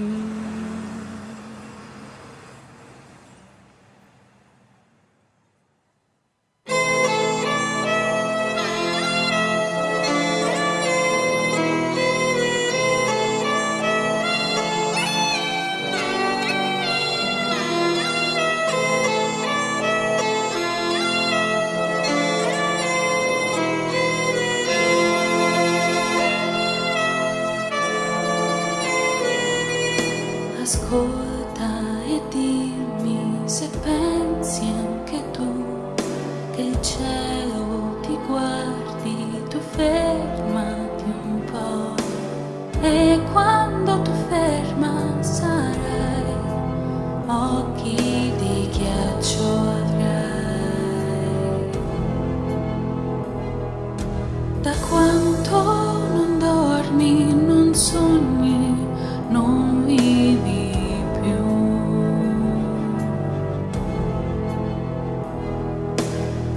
Mm-hmm. Kota etimi sepä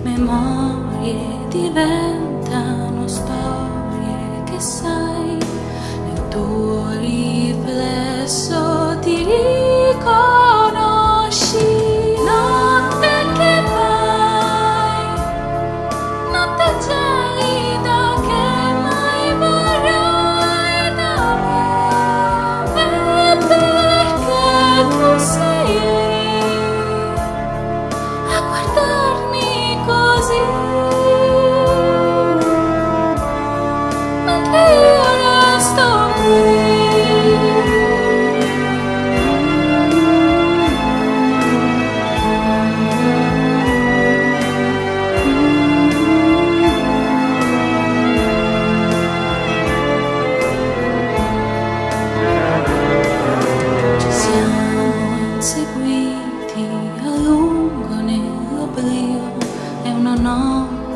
Memorie diventano storie che sai, nel tuo riflesso ti riconosci. Notte che vai, notte gelida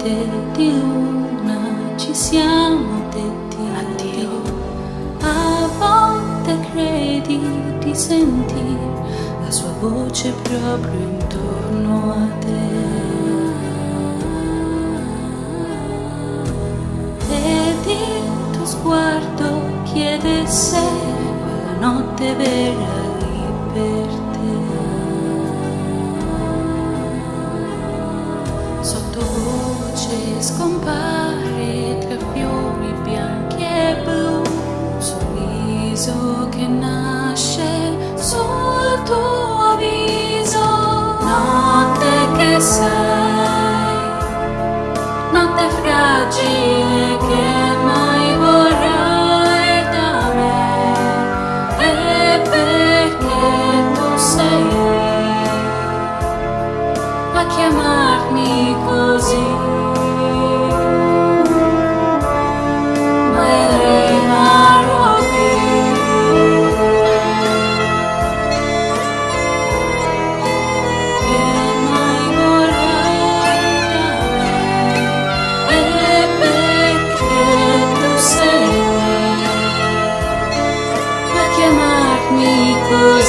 notte di luna ci siamo detti addio. A volte credi di sentire la sua voce proprio intorno a te. Ed il tuo sguardo chiede se quella notte verrà che sei, notte fragile che mai vorrai da me. E perché tu sei a chiamarmi così.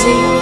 Sei